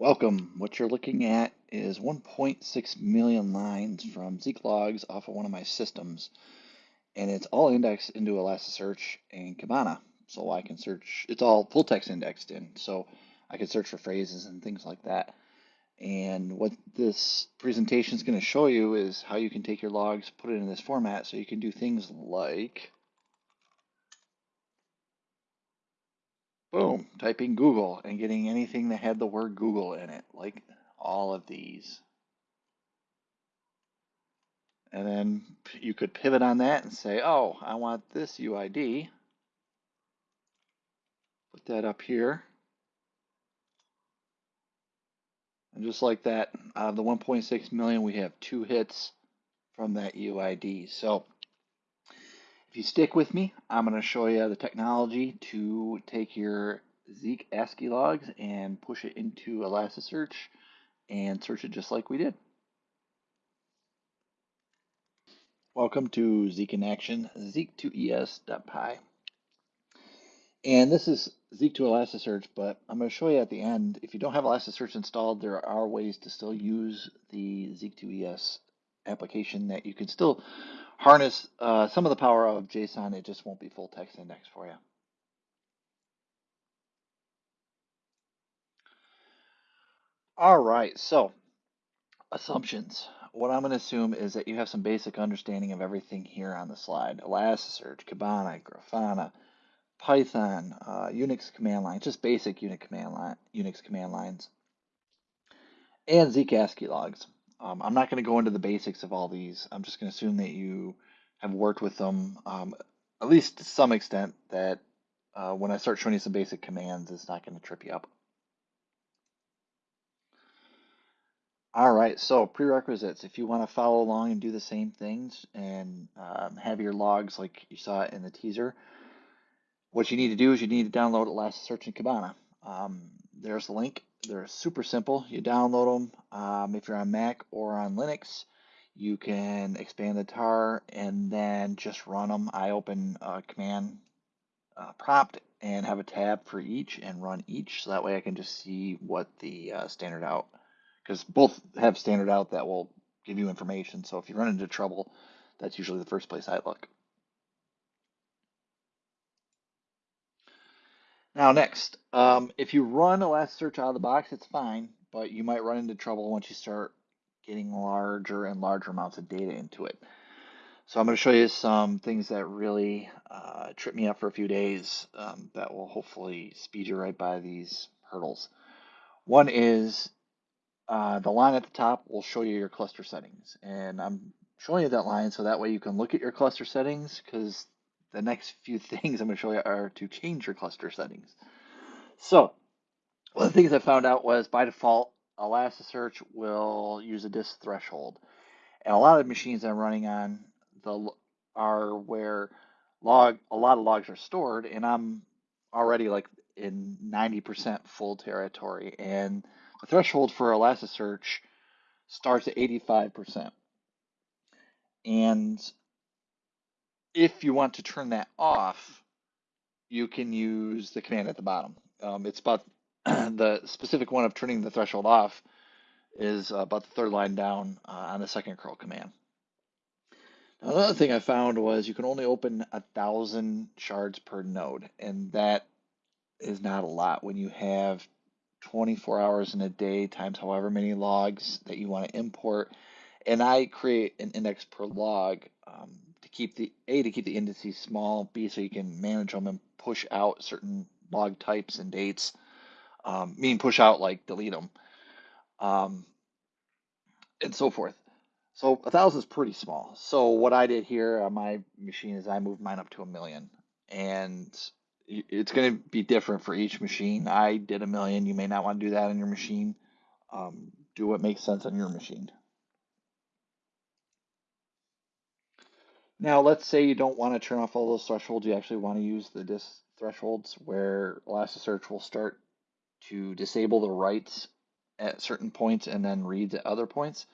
Welcome. What you're looking at is 1.6 million lines from Zeek logs off of one of my systems, and it's all indexed into Elasticsearch and Kibana. So I can search, it's all full text indexed in, so I can search for phrases and things like that. And what this presentation is going to show you is how you can take your logs, put it in this format, so you can do things like, boom, typing Google and getting anything that had the word Google in it, like all of these. And then you could pivot on that and say, oh, I want this UID. Put that up here. And just like that, out of the 1.6 million, we have two hits from that UID. So you stick with me, I'm going to show you the technology to take your Zeek ASCII logs and push it into Elasticsearch and search it just like we did. Welcome to Zeek in Action, zeek2es.py. And this is Zeek to Elasticsearch, but I'm going to show you at the end, if you don't have Elasticsearch installed, there are ways to still use the Zeek2ES application that you can still harness uh, some of the power of JSON. It just won't be full text index for you. All right, so assumptions. What I'm going to assume is that you have some basic understanding of everything here on the slide. Elasticsearch, Kibana, Grafana, Python, uh, Unix command line, just basic Unix command line, Unix command lines, and ASCII logs. Um, I'm not going to go into the basics of all these. I'm just going to assume that you have worked with them, um, at least to some extent, that uh, when I start showing you some basic commands, it's not going to trip you up. All right, so prerequisites. If you want to follow along and do the same things and um, have your logs like you saw in the teaser, what you need to do is you need to download Elasticsearch and Kibana. Um, there's the link. They're super simple. You download them. Um, if you're on Mac or on Linux, you can expand the tar and then just run them. I open a command uh, prompt and have a tab for each and run each. So that way I can just see what the uh, standard out, because both have standard out that will give you information. So if you run into trouble, that's usually the first place I look. Now next, um, if you run Elasticsearch out of the box, it's fine, but you might run into trouble once you start getting larger and larger amounts of data into it. So I'm going to show you some things that really uh, trip me up for a few days um, that will hopefully speed you right by these hurdles. One is uh, the line at the top will show you your cluster settings. And I'm showing you that line so that way you can look at your cluster settings because the next few things I'm going to show you are to change your cluster settings. So one of the things I found out was by default, Elasticsearch will use a disk threshold. And a lot of the machines I'm running on the are where log a lot of logs are stored, and I'm already like in 90% full territory. And the threshold for Elasticsearch starts at 85%. And if you want to turn that off, you can use the command at the bottom. Um, it's about the specific one of turning the threshold off is about the third line down uh, on the second curl command. Now, another thing I found was you can only open a thousand shards per node, and that is not a lot when you have 24 hours in a day times however many logs that you want to import. And I create an index per log um, keep the A to keep the indices small, B so you can manage them and push out certain log types and dates. Um, meaning push out like delete them, um, and so forth. So a thousand is pretty small. So what I did here on my machine is I moved mine up to a million, and it's going to be different for each machine. I did a million. You may not want to do that on your machine. Um, do what makes sense on your machine. Now, let's say you don't want to turn off all those thresholds. You actually want to use the disk thresholds where Elasticsearch will start to disable the writes at certain points and then reads at other points.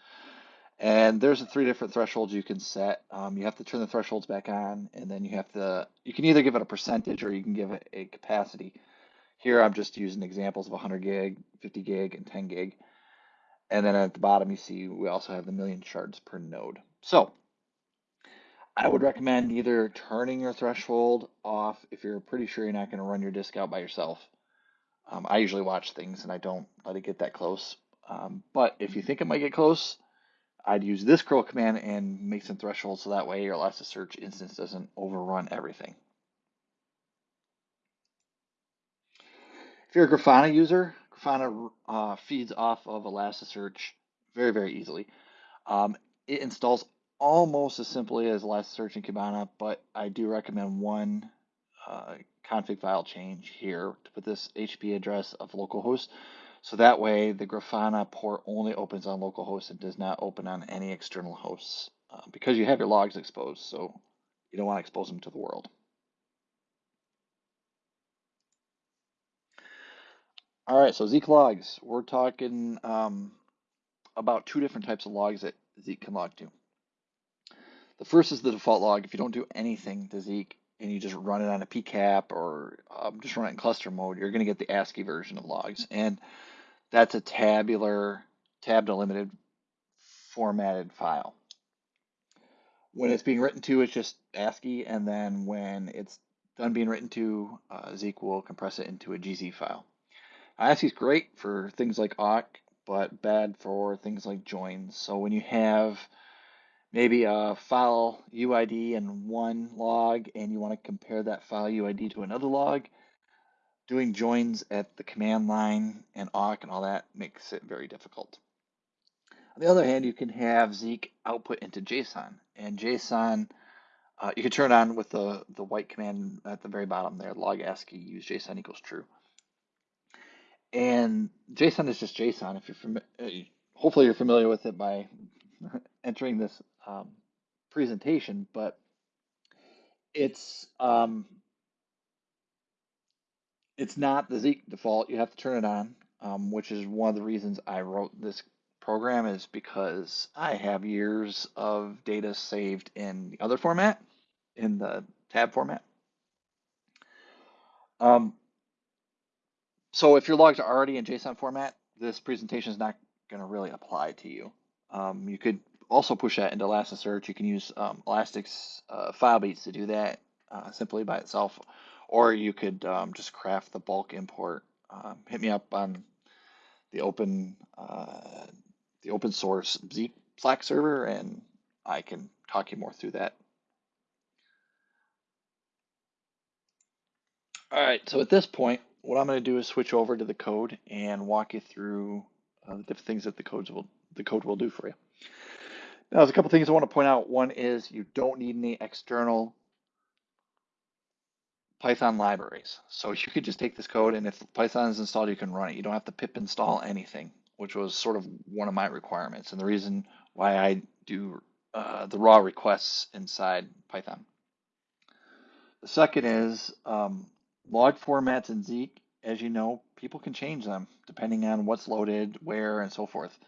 And there's three different thresholds you can set. Um, you have to turn the thresholds back on, and then you have to, you can either give it a percentage or you can give it a capacity. Here I'm just using examples of 100 gig, 50 gig, and 10 gig. And then at the bottom, you see we also have the million shards per node. So I would recommend either turning your threshold off if you're pretty sure you're not going to run your disk out by yourself. Um, I usually watch things and I don't let it get that close. Um, but if you think it might get close, I'd use this curl command and make some thresholds so that way your Elasticsearch instance doesn't overrun everything. If you're a Grafana user, Grafana uh, feeds off of Elasticsearch very, very easily. Um, it installs almost as simply as Elasticsearch and Kibana, but I do recommend one uh, config file change here to put this HTTP address of localhost. So that way the Grafana port only opens on localhost and does not open on any external hosts uh, because you have your logs exposed. So you don't want to expose them to the world. All right, so Zeek logs. We're talking um, about two different types of logs that Zeek can log to. The first is the default log. If you don't do anything to Zeek and you just run it on a PCAP or um, just run it in cluster mode, you're going to get the ASCII version of logs. And that's a tabular, tab delimited formatted file. When it's being written to, it's just ASCII. And then when it's done being written to, uh, Zeek will compress it into a GZ file. ASCII is great for things like awk, but bad for things like joins. So when you have maybe a file UID in one log and you want to compare that file UID to another log, doing joins at the command line and awk and all that makes it very difficult. On the other hand, you can have Zeek output into JSON, and JSON uh, you can turn on with the the white command at the very bottom there, log ASCII use JSON equals true. And JSON is just JSON. If you're familiar, uh, hopefully you're familiar with it by entering this um, presentation, but it's um, it's not the Zeek default. You have to turn it on, um, which is one of the reasons I wrote this program is because I have years of data saved in the other format, in the tab format. Um, so if your logs are already in JSON format, this presentation is not going to really apply to you. Um, you could also push that into Elasticsearch. You can use um, Elastic's uh, FileBeats to do that uh, simply by itself, or you could um, just craft the bulk import. Um, hit me up on the open uh, the open source Zeek Slack server, and I can talk you more through that. All right, so at this point, what I'm going to do is switch over to the code and walk you through uh, the different things that the codes will the code will do for you. Now, there's a couple things I want to point out. One is you don't need any external Python libraries. So you could just take this code and if Python is installed, you can run it. You don't have to pip install anything, which was sort of one of my requirements and the reason why I do uh, the raw requests inside Python. The second is um, Log formats in Zeek, as you know, people can change them depending on what's loaded, where, and so forth.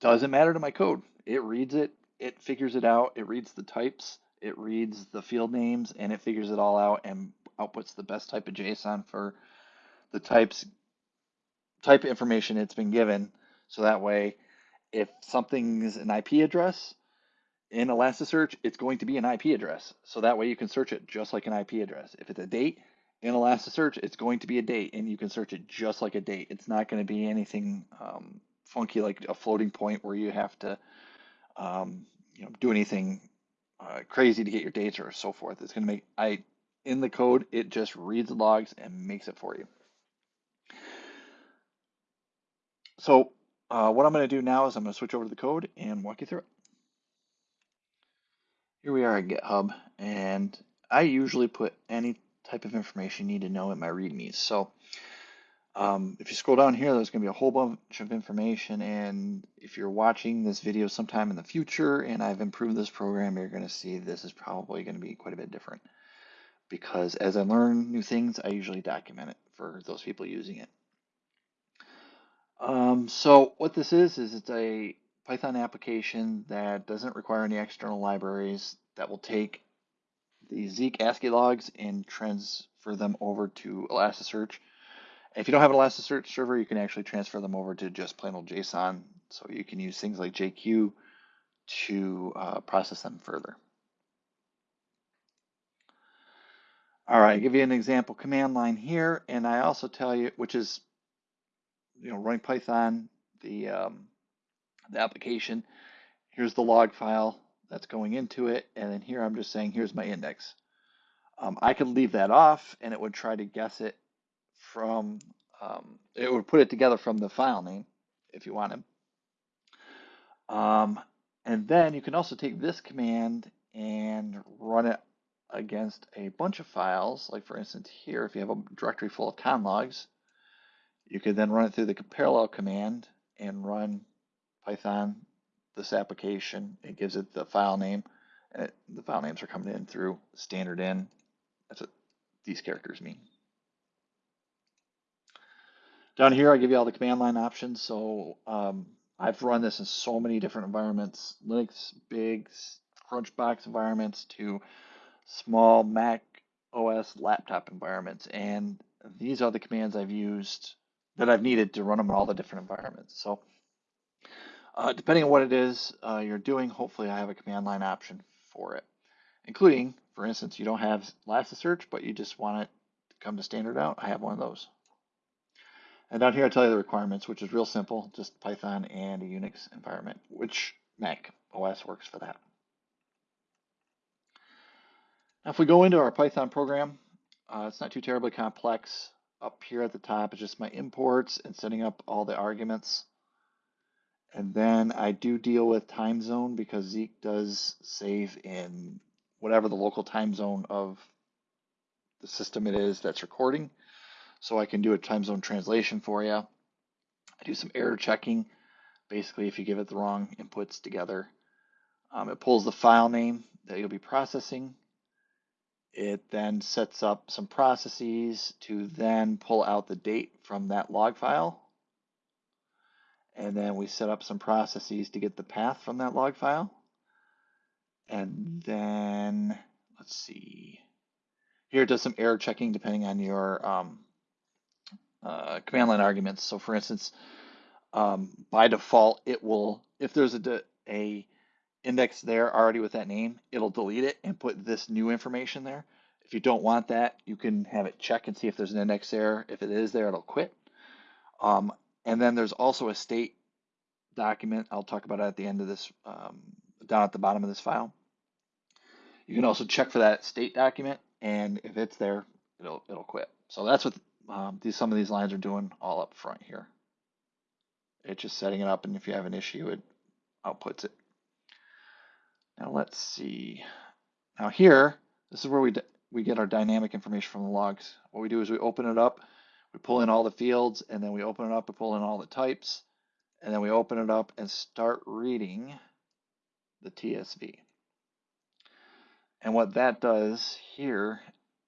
Doesn't matter to my code. It reads it, it figures it out, it reads the types, it reads the field names, and it figures it all out and outputs the best type of JSON for the types type information it's been given. So that way, if something's an IP address in Elasticsearch, it's going to be an IP address. So that way you can search it just like an IP address. If it's a date, in Elasticsearch, it's going to be a date, and you can search it just like a date. It's not going to be anything um, funky like a floating point where you have to, um, you know, do anything uh, crazy to get your data or so forth. It's going to make I in the code it just reads the logs and makes it for you. So uh, what I'm going to do now is I'm going to switch over to the code and walk you through it. Here we are at GitHub, and I usually put any type of information you need to know in my readmes. So um, if you scroll down here, there's going to be a whole bunch of information. And if you're watching this video sometime in the future and I've improved this program, you're going to see this is probably going to be quite a bit different. Because as I learn new things, I usually document it for those people using it. Um, so what this is, is it's a Python application that doesn't require any external libraries that will take the Zeek ASCII logs and transfer them over to Elasticsearch If you don't have an Elasticsearch server, you can actually transfer them over to just plain old JSON. So you can use things like JQ to uh, process them further. All right, I give you an example command line here, and I also tell you, which is, you know, running Python, the um, the application. Here's the log file that's going into it, and then here I'm just saying, here's my index. Um, I could leave that off, and it would try to guess it from, um, it would put it together from the file name if you wanted. Um, and then you can also take this command and run it against a bunch of files. Like for instance here, if you have a directory full of conlogs, you could then run it through the parallel command and run Python this application. It gives it the file name, and it, the file names are coming in through standard in. That's what these characters mean. Down here, I give you all the command line options. So um, I've run this in so many different environments, Linux, big, Crunchbox environments to small Mac OS laptop environments. And these are the commands I've used that I've needed to run them in all the different environments. So uh, depending on what it is uh, you're doing, hopefully I have a command line option for it, including, for instance, you don't have Elasticsearch, but you just want it to come to standard out. I have one of those. And down here, I tell you the requirements, which is real simple, just Python and a Unix environment, which Mac OS works for that. Now, if we go into our Python program, uh, it's not too terribly complex. Up here at the top is just my imports and setting up all the arguments. And then I do deal with time zone because Zeek does save in whatever the local time zone of the system it is that's recording. So I can do a time zone translation for you. I do some error checking. Basically, if you give it the wrong inputs together, um, it pulls the file name that you'll be processing. It then sets up some processes to then pull out the date from that log file and then we set up some processes to get the path from that log file. And then, let's see, here it does some error checking depending on your um, uh, command line arguments. So for instance, um, by default, it will, if there's a, a index there already with that name, it'll delete it and put this new information there. If you don't want that, you can have it check and see if there's an index there. If it is there, it'll quit. Um, and then there's also a state document. I'll talk about it at the end of this, um, down at the bottom of this file. You can also check for that state document, and if it's there, it'll it'll quit. So that's what um, these some of these lines are doing all up front here. It's just setting it up, and if you have an issue, it outputs it. Now let's see. Now here, this is where we we get our dynamic information from the logs. What we do is we open it up, we pull in all the fields, and then we open it up and pull in all the types, and then we open it up and start reading the TSV. And what that does here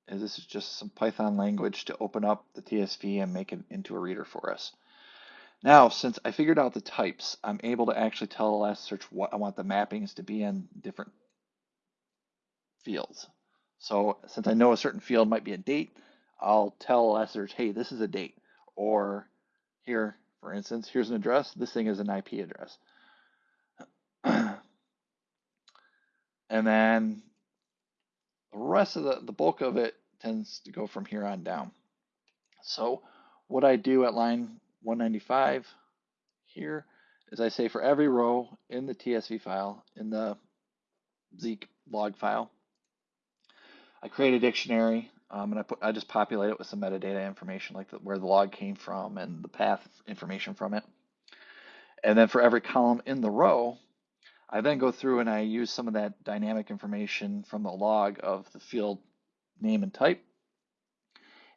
is this is just some Python language to open up the TSV and make it into a reader for us. Now, since I figured out the types, I'm able to actually tell Elasticsearch what I want the mappings to be in different fields. So since I know a certain field might be a date, I'll tell Elasticsearch, hey, this is a date. Or here, for instance, here's an address. This thing is an IP address. and then the rest of the, the bulk of it tends to go from here on down. So what I do at line 195 here is I say for every row in the TSV file, in the Zeek log file, I create a dictionary um, and I put I just populate it with some metadata information like the, where the log came from and the path information from it. And then for every column in the row, I then go through and I use some of that dynamic information from the log of the field name and type.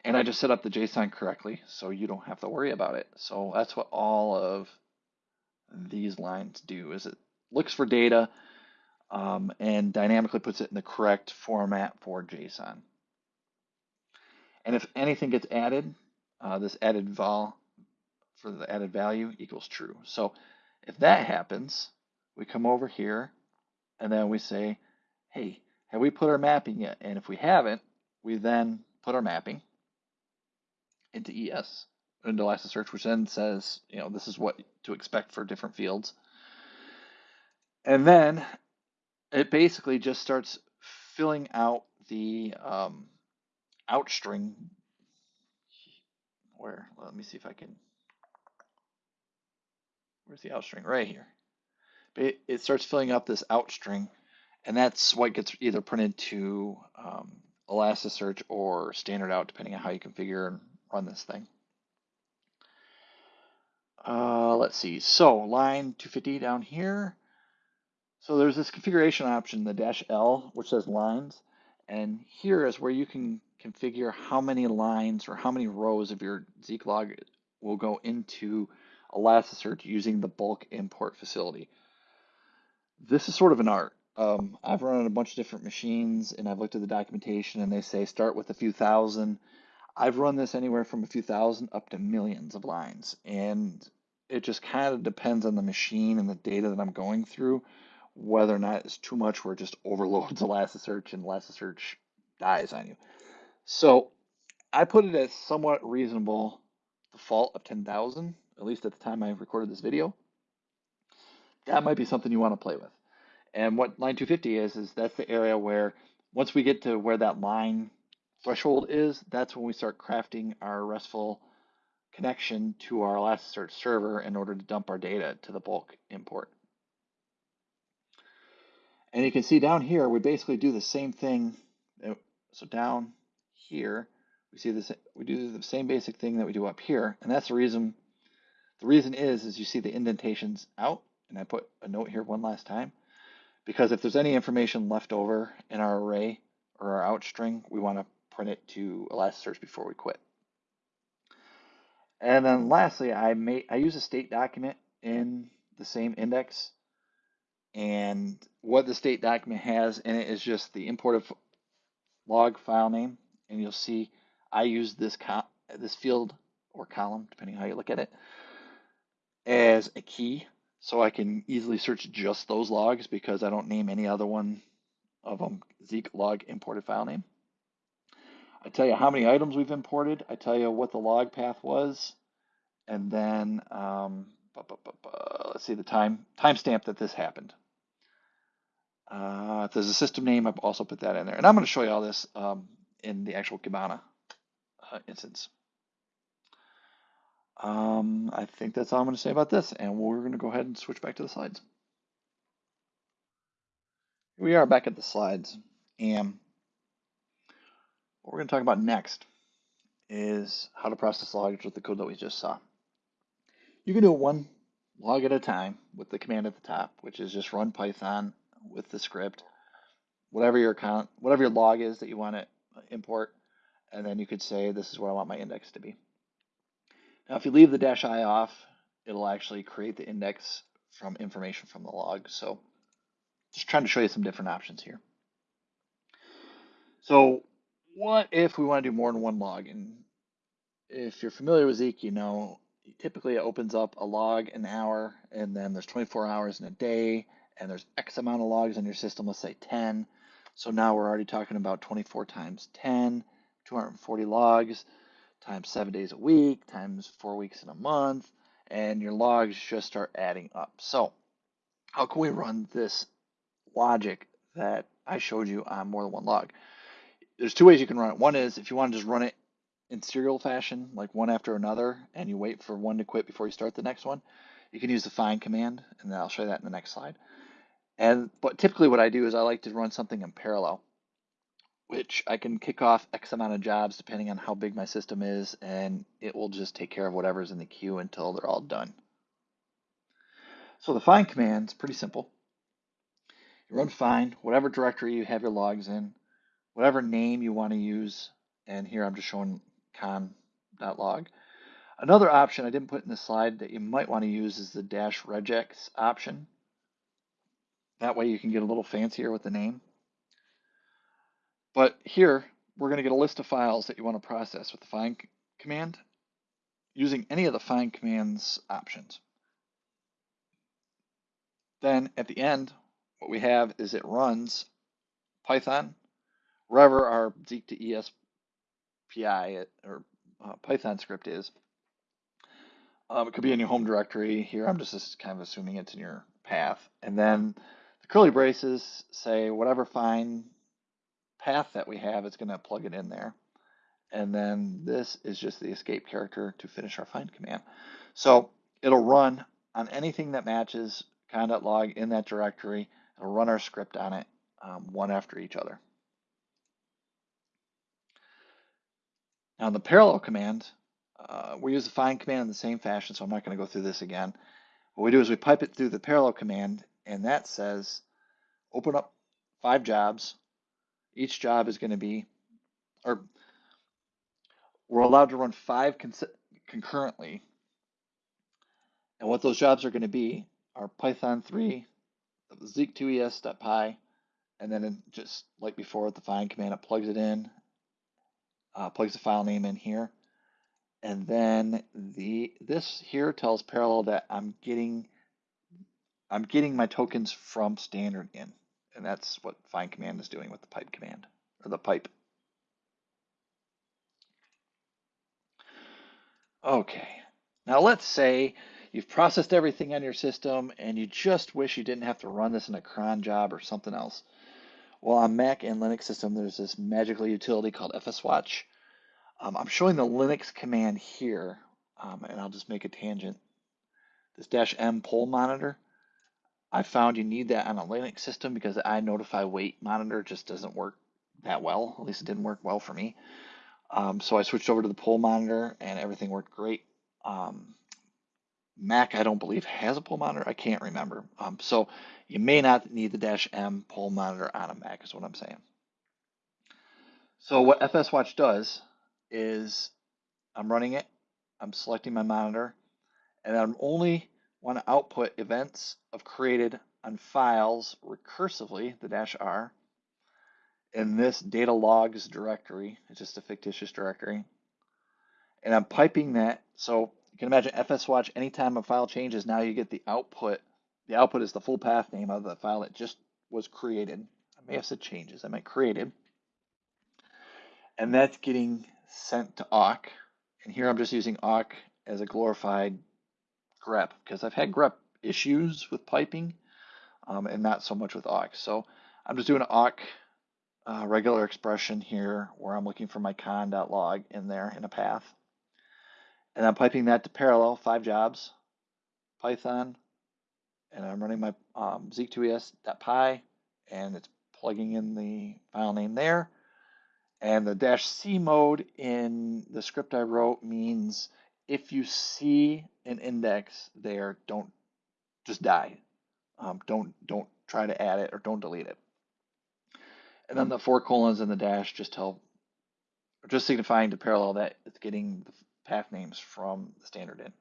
And I just set up the JSON correctly so you don't have to worry about it. So that's what all of these lines do is it looks for data um, and dynamically puts it in the correct format for JSON. And if anything gets added, uh, this added val for the added value equals true. So if that happens, we come over here and then we say, hey, have we put our mapping yet? And if we haven't, we then put our mapping into ES into Elasticsearch, which then says, you know, this is what to expect for different fields. And then it basically just starts filling out the um, outstring. Where? Let me see if I can. Where's the outstring? Right here. It, it starts filling up this out string, and that's what gets either printed to um, Elasticsearch or standard out, depending on how you configure and run this thing. Uh, let's see. So line 250 down here. So there's this configuration option, the dash L, which says lines. And here is where you can configure how many lines or how many rows of your Zeek log will go into Elasticsearch using the bulk import facility. This is sort of an art. Um, I've run on a bunch of different machines and I've looked at the documentation and they say start with a few thousand. I've run this anywhere from a few thousand up to millions of lines. And it just kind of depends on the machine and the data that I'm going through, whether or not it's too much where it just overloads Elasticsearch and Elasticsearch dies on you. So I put it as somewhat reasonable default of 10,000, at least at the time I recorded this video. That might be something you want to play with. And what line 250 is, is that's the area where once we get to where that line threshold is, that's when we start crafting our RESTful connection to our Elasticsearch server in order to dump our data to the bulk import. And you can see down here, we basically do the same thing. Oh, so down here, we see this, we do the same basic thing that we do up here. And that's the reason, the reason is, is you see the indentations out. And I put a note here one last time, because if there's any information left over in our array or our out string, we want to print it to Elasticsearch before we quit. And then lastly, I I use a state document in the same index. And what the state document has in it is just the import of log file name. And you'll see I use this this field or column, depending how you look at it, as a key. So I can easily search just those logs because I don't name any other one of them Zeek log imported file name. I tell you how many items we've imported. I tell you what the log path was, and then um, let's see the time timestamp that this happened. Uh, if there's a system name, I've also put that in there, and I'm going to show you all this um, in the actual Kibana uh, instance. Um, I think that's all I'm going to say about this, and we're going to go ahead and switch back to the slides. Here we are back at the slides, and what we're going to talk about next is how to process logs with the code that we just saw. You can do one log at a time with the command at the top, which is just run Python with the script, whatever your account, whatever your log is that you want to import, and then you could say this is where I want my index to be. Now, if you leave the dash i off, it'll actually create the index from information from the log. So just trying to show you some different options here. So what if we want to do more than one log? And if you're familiar with Zeek, you know, typically it opens up a log an hour, and then there's 24 hours in a day, and there's X amount of logs in your system, let's say 10. So now we're already talking about 24 times 10, 240 logs, times seven days a week, times four weeks in a month, and your logs just start adding up. So how can we run this logic that I showed you on more than one log? there's two ways you can run it. One is if you want to just run it in serial fashion, like one after another, and you wait for one to quit before you start the next one, you can use the find command, and then I'll show you that in the next slide. And but typically what I do is I like to run something in parallel, which I can kick off X amount of jobs depending on how big my system is, and it will just take care of whatever's in the queue until they're all done. So the find command is pretty simple. You run find whatever directory you have your logs in, whatever name you want to use. And here I'm just showing con.log. Another option I didn't put in the slide that you might want to use is the dash regex option. That way you can get a little fancier with the name. But here, we're going to get a list of files that you want to process with the find command using any of the find commands options. Then at the end, what we have is it runs Python wherever our Zeek to ESPI or uh, Python script is, Um, it could be in your home directory. Here, I'm just kind of assuming it's in your path. And then the curly braces say whatever find path that we have, it's going to plug it in there. And then this is just the escape character to finish our find command. So it'll run on anything that matches con.log in that directory. It'll run our script on it um, one after each other. Now the parallel command, uh, we use the find command in the same fashion, so I'm not going to go through this again. What we do is we pipe it through the parallel command, and that says open up five jobs. Each job is going to be, or we're allowed to run five concurrently. And what those jobs are going to be are Python 3, zeek2es.py, and then just like before with the find command, it plugs it in, uh, plugs the file name in here. And then the this here tells Parallel that I'm getting I'm getting my tokens from standard in. And that's what find command is doing with the pipe command or the pipe. Okay, now let's say you've processed everything on your system and you just wish you didn't have to run this in a cron job or something else. Well, on Mac and Linux system, there's this magical utility called fswatch. Um, I'm showing the Linux command here, um, and I'll just make a tangent. This dash M poll monitor, I found you need that on a Linux system because the iNotify wait monitor just doesn't work that well. At least it didn't work well for me. Um, so I switched over to the poll monitor and everything worked great. Um, Mac, I don't believe, has a poll monitor. I can't remember. Um, so you may not need the dash M poll monitor on a Mac, is what I'm saying. So what FSWatch does is I'm running it, I'm selecting my monitor, and I'm only want to output events of created on files recursively, the dash R, in this data logs directory. It's just a fictitious directory. And I'm piping that. So you can imagine fswatch, anytime a file changes, now you get the output. The output is the full path name of the file that just was created. I may have said changes, I meant created. And that's getting sent to awk. And here I'm just using awk as a glorified grep because I've had grep issues with piping um, and not so much with awk. So I'm just doing an awk uh, regular expression here where I'm looking for my con.log in there in a path. And I'm piping that to parallel, five jobs, Python, and I'm running my um, zeek2es.py, and it's plugging in the file name there. And the dash C mode in the script I wrote means if you see an index there, don't just die. Um, don't don't try to add it or don't delete it. And then the four colons and the dash just tell, just signifying to parallel that it's getting the path names from the standard in.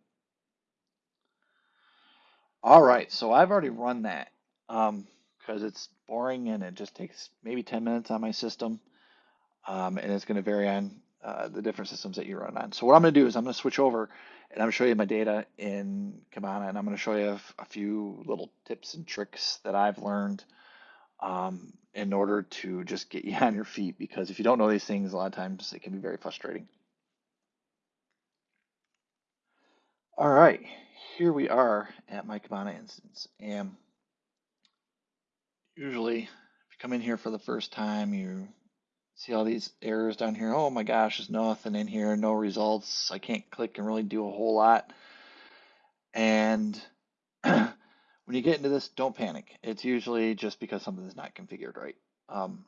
All right, so I've already run that because um, it's boring and it just takes maybe 10 minutes on my system um, and it's going to vary on uh, the different systems that you run on. So what I'm going to do is I'm going to switch over and I'm going to show you my data in Kibana, and I'm going to show you a few little tips and tricks that I've learned um, in order to just get you on your feet. Because if you don't know these things, a lot of times it can be very frustrating. All right, here we are at my Kibana instance, and usually if you come in here for the first time, you See all these errors down here. Oh my gosh, there's nothing in here, no results. I can't click and really do a whole lot. And when you get into this, don't panic. It's usually just because something is not configured right. Um,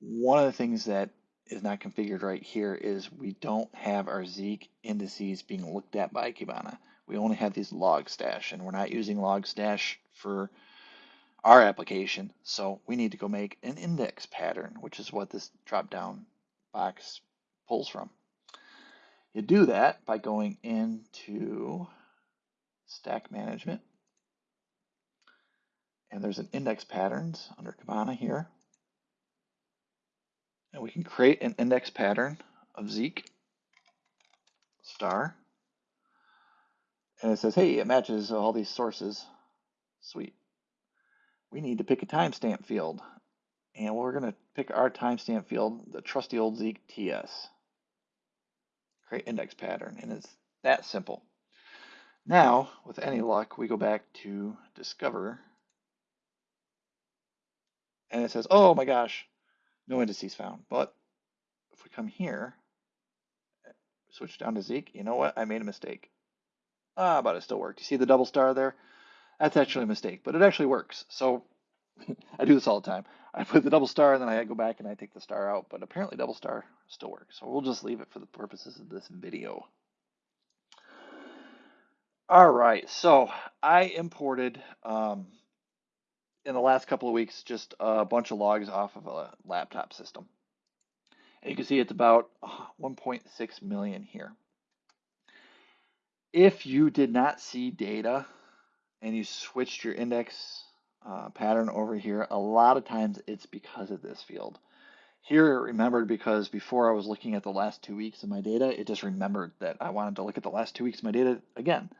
one of the things that is not configured right here is we don't have our Zeek indices being looked at by Kibana. We only have these logstash, and we're not using logstash for our application. So we need to go make an index pattern, which is what this drop down box pulls from. You do that by going into stack management. And there's an index patterns under Kibana here. And we can create an index pattern of Zeek star. And it says, hey, it matches all these sources. Sweet we need to pick a timestamp field. And we're going to pick our timestamp field, the trusty old Zeek TS. Create index pattern, and it's that simple. Now, with any luck, we go back to Discover, and it says, oh my gosh, no indices found. But if we come here, switch down to Zeek, you know what? I made a mistake. Ah, but it still worked. You see the double star there? That's actually a mistake, but it actually works. So I do this all the time. I put the double star and then I go back and I take the star out, but apparently double star still works. So we'll just leave it for the purposes of this video. All right, so I imported um, in the last couple of weeks just a bunch of logs off of a laptop system. And you can see it's about 1.6 million here. If you did not see data and you switched your index uh, pattern over here, a lot of times it's because of this field. Here it remembered because before I was looking at the last two weeks of my data, it just remembered that I wanted to look at the last two weeks of my data again.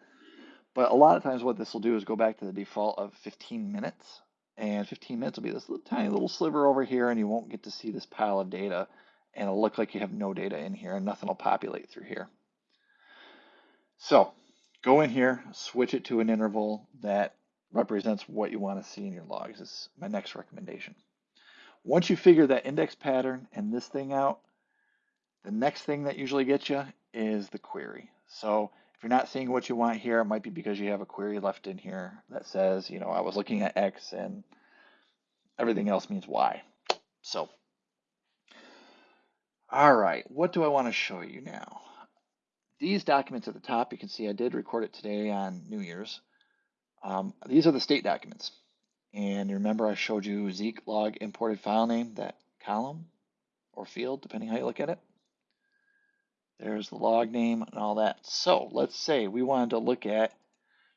But a lot of times what this will do is go back to the default of 15 minutes. And 15 minutes will be this little, tiny little sliver over here, and you won't get to see this pile of data. And it'll look like you have no data in here, and nothing will populate through here. So go in here, switch it to an interval that represents what you want to see in your logs is my next recommendation. Once you figure that index pattern and this thing out, the next thing that usually gets you is the query. So if you're not seeing what you want here, it might be because you have a query left in here that says, you know, I was looking at X and everything else means Y. So, all right, what do I want to show you now? These documents at the top, you can see I did record it today on New Year's. Um, these are the state documents. And remember I showed you Zeek log imported file name, that column or field, depending how you look at it. There's the log name and all that. So let's say we wanted to look at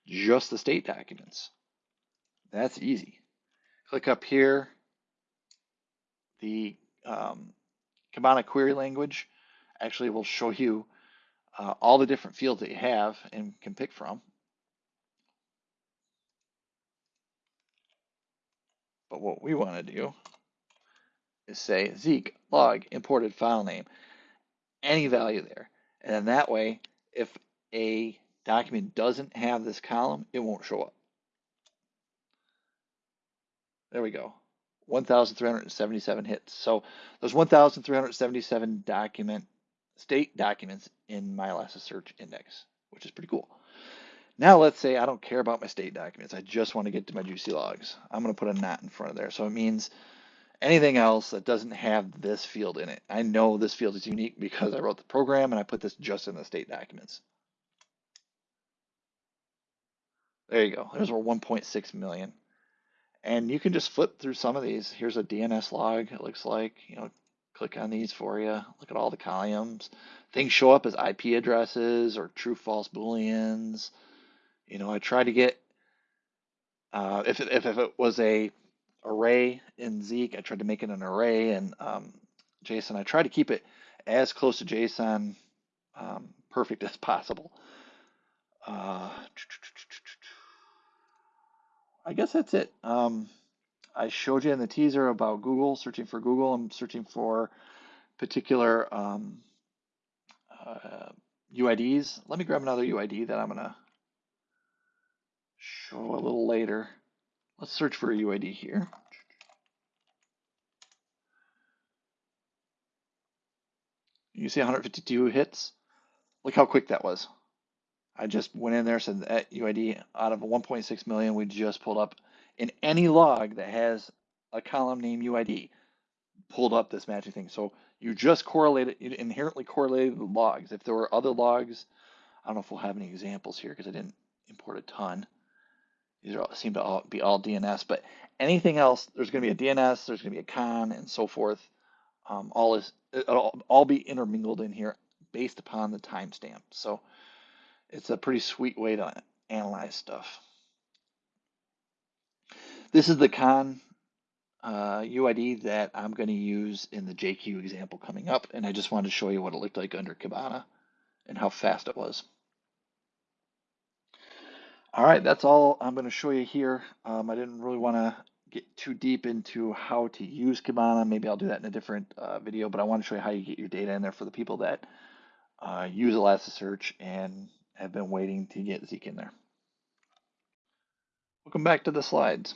just the state documents. That's easy. Click up here, the um, Kibana query language actually will show you uh, all the different fields that you have and can pick from. But what we want to do is say Zeek log imported file name, any value there. And then that way, if a document doesn't have this column, it won't show up. There we go. 1,377 hits. So there's 1,377 document state documents in my Elasticsearch index, which is pretty cool. Now let's say I don't care about my state documents. I just want to get to my juicy logs. I'm going to put a not in front of there. So it means anything else that doesn't have this field in it. I know this field is unique because I wrote the program and I put this just in the state documents. There you go. There's our 1.6 million. And you can just flip through some of these. Here's a DNS log, it looks like. You know, click on these for you. Look at all the columns. Things show up as IP addresses or true false booleans. You know, I try to get uh, if if if it was a array in Zeek, I tried to make it an array in um, JSON. I try to keep it as close to JSON um, perfect as possible. Uh, I guess that's it. Um, I showed you in the teaser about Google, searching for Google. I'm searching for particular um, uh, UIDs. Let me grab another UID that I'm going to show a little later. Let's search for a UID here. You see 152 hits? Look how quick that was. I just went in there, said that UID out of 1.6 million, we just pulled up in any log that has a column name UID, pulled up this matching thing. So you just correlated, you inherently correlated the logs. If there were other logs, I don't know if we'll have any examples here because I didn't import a ton. These all, seem to all be all DNS, but anything else, there's going to be a DNS, there's going to be a con, and so forth. Um, all is it'll all be intermingled in here based upon the timestamp. So it's a pretty sweet way to analyze stuff. This is the con uh, UID that I'm going to use in the JQ example coming up, and I just wanted to show you what it looked like under Kibana and how fast it was. All right, that's all I'm going to show you here. Um, I didn't really want to get too deep into how to use Kibana. Maybe I'll do that in a different uh, video, but I want to show you how you get your data in there for the people that uh, use Elasticsearch and have been waiting to get Zeek in there. Welcome back to the slides.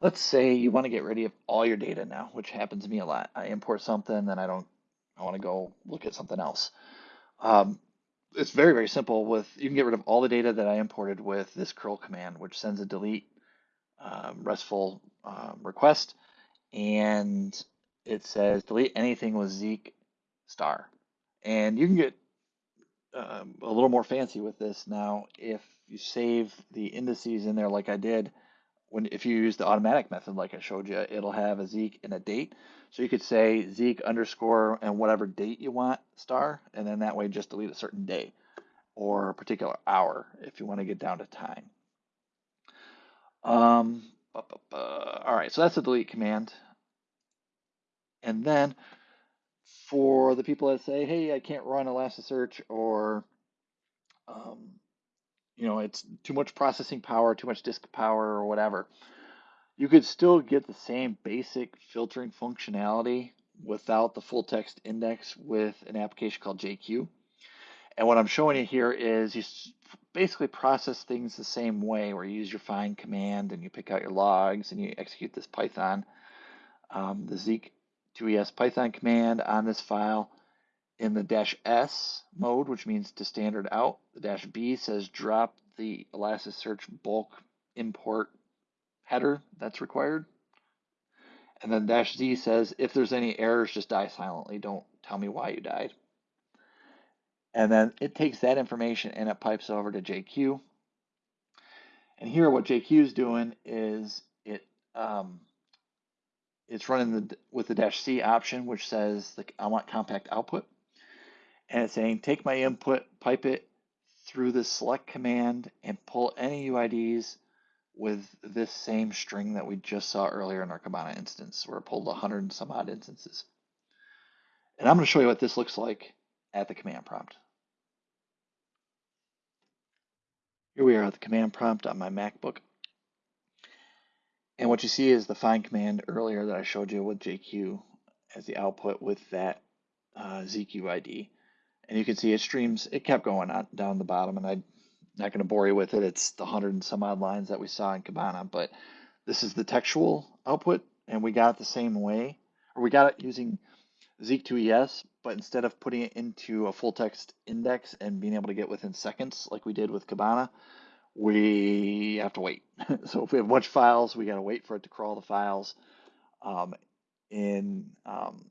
Let's say you want to get rid of all your data now, which happens to me a lot. I import something, then I don't, I want to go look at something else. Um, it's very, very simple with, you can get rid of all the data that I imported with this curl command, which sends a delete um, RESTful um, request. And it says delete anything with Zeek star. And you can get um, a little more fancy with this now. If you save the indices in there like I did, when if you use the automatic method like I showed you, it'll have a Zeek and a date. So you could say Zeek underscore and whatever date you want star, and then that way just delete a certain day or a particular hour if you want to get down to time. Um, all right, so that's the delete command. And then for the people that say, hey, I can't run Elasticsearch or, um, you know, it's too much processing power, too much disk power or whatever, you could still get the same basic filtering functionality without the full text index with an application called JQ. And what I'm showing you here is you basically process things the same way where you use your find command and you pick out your logs and you execute this Python, um, the Zeek 2ES Python command on this file in the dash S mode, which means to standard out. The dash B says drop the Elasticsearch bulk import header that's required. And then dash Z says if there's any errors, just die silently. Don't tell me why you died. And then it takes that information and it pipes over to JQ. And here what JQ is doing is it um, it's running the with the dash C option, which says the, I want compact output. And it's saying take my input, pipe it through the select command and pull any UIDs with this same string that we just saw earlier in our Kibana instance, where it pulled 100 and some odd instances. And I'm going to show you what this looks like at the command prompt. Here we are at the command prompt on my MacBook. And what you see is the find command earlier that I showed you with JQ as the output with that uh, ZQID. And you can see it streams, it kept going on down the bottom, and I'm not going to bore you with it. It's the hundred and some odd lines that we saw in Kibana, but this is the textual output, and we got it the same way, or we got it using Zeek2ES, but instead of putting it into a full text index and being able to get within seconds like we did with Kibana, we have to wait. so if we have a bunch of files, we got to wait for it to crawl the files. Um, in um,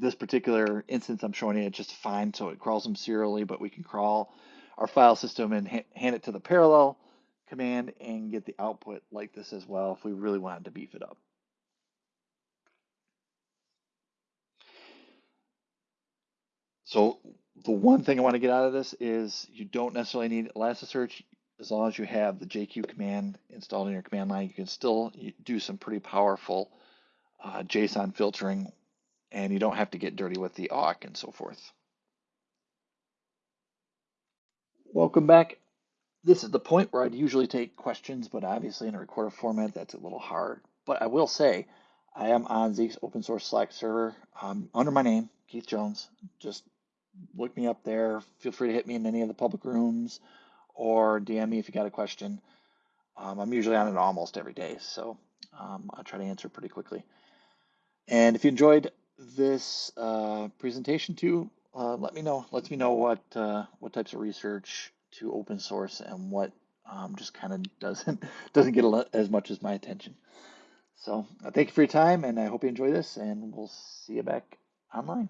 this particular instance, I'm showing you it just fine, so it crawls them serially, but we can crawl our file system and ha hand it to the parallel command and get the output like this as well if we really wanted to beef it up. So the one thing I want to get out of this is you don't necessarily need Elasticsearch as long as you have the JQ command installed in your command line, you can still do some pretty powerful uh, JSON filtering and you don't have to get dirty with the awk and so forth. Welcome back. This is the point where I'd usually take questions, but obviously in a recorded format, that's a little hard. But I will say, I am on Zeek's open source Slack server um, under my name, Keith Jones. Just look me up there. Feel free to hit me in any of the public rooms or DM me if you got a question. Um, I'm usually on it almost every day, so um, I'll try to answer pretty quickly. And if you enjoyed this uh, presentation to, uh, let me know. Let me know what uh, what types of research to open source and what um, just kind of doesn't doesn't get as much as my attention. So uh, thank you for your time, and I hope you enjoy this, and we'll see you back online.